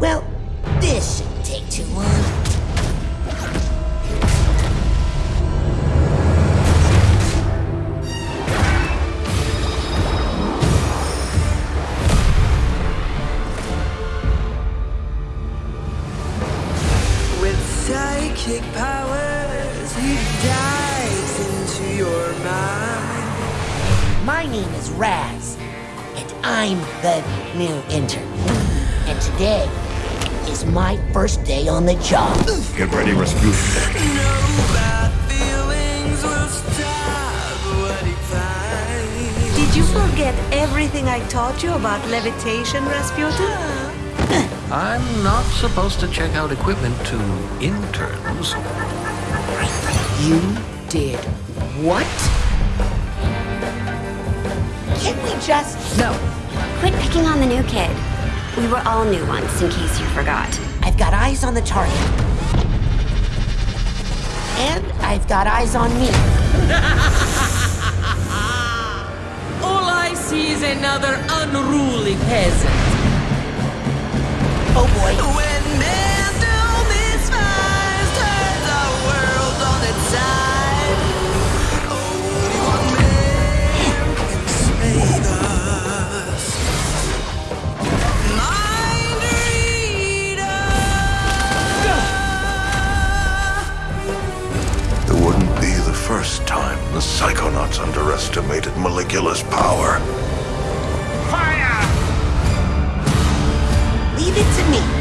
Well, this shouldn't take too long. With psychic powers, he dives into your mind. My name is Raz, and I'm the new intern. And today is my first day on the job. Get ready, Rasputin. No bad feelings will stop what he finds. Did you forget everything I taught you about levitation, Rasputin? I'm not supposed to check out equipment to interns. You did what? Can't we just... No. Quit picking on the new kid. We were all new once, in case you forgot. I've got eyes on the target. And I've got eyes on me. All I see is another unruly peasant. First time the Psychonauts underestimated Maligula's power. Fire! Leave it to me.